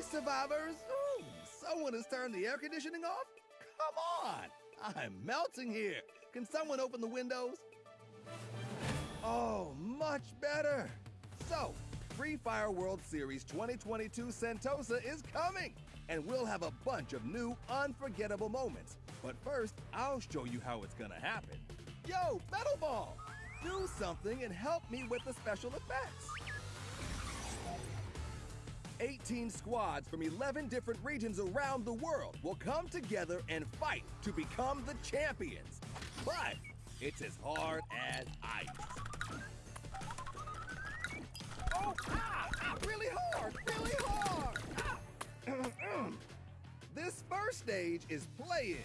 Survivors! Ooh, someone has turned the air conditioning off? Come on! I'm melting here. Can someone open the windows? Oh, much better. So, Free Fire World Series 2022 Sentosa is coming, and we'll have a bunch of new, unforgettable moments. But first, I'll show you how it's gonna happen. Yo, Metal Ball! Do something and help me with the special effects. 18 squads from 11 different regions around the world will come together and fight to become the champions. But it's as hard as ice. Oh, ah, ah, really hard, really hard. Ah. this first stage is play-in.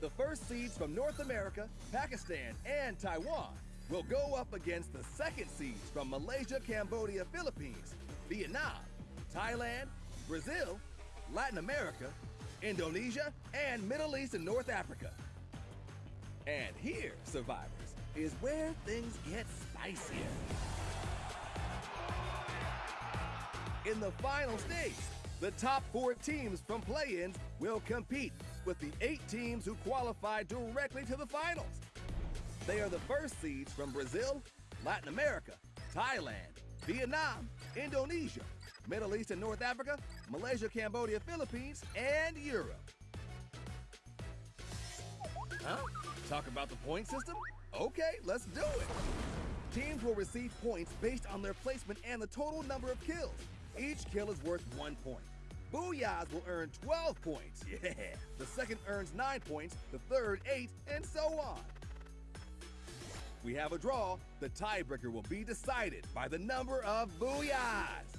The first seeds from North America, Pakistan, and Taiwan will go up against the second seeds from Malaysia, Cambodia, Philippines, Vietnam, Thailand, Brazil, Latin America, Indonesia, and Middle East and North Africa. And here, survivors, is where things get spicier. In the final stage, the top four teams from play-ins will compete with the eight teams who qualify directly to the finals. They are the first seeds from Brazil, Latin America, Thailand, Vietnam, Indonesia, Middle East and North Africa, Malaysia, Cambodia, Philippines, and Europe. Huh? Talk about the point system? Okay, let's do it. Teams will receive points based on their placement and the total number of kills. Each kill is worth one point. Booyahs will earn 12 points. Yeah. The second earns 9 points, the third 8, and so on. We have a draw. The tiebreaker will be decided by the number of booyahs.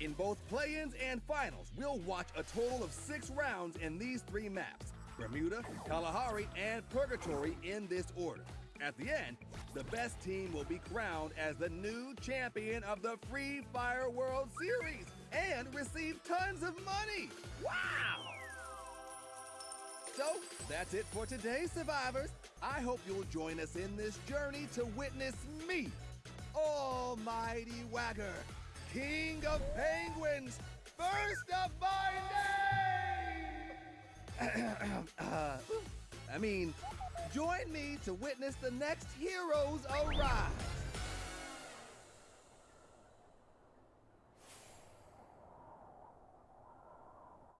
In both play-ins and finals, we'll watch a total of six rounds in these three maps. Bermuda, Kalahari, and Purgatory in this order. At the end, the best team will be crowned as the new champion of the Free Fire World Series and receive tons of money. Wow! So, that's it for today, survivors. I hope you'll join us in this journey to witness me, Almighty Waggor, King of Penguins, first of my name! uh, I mean, join me to witness the next heroes arise.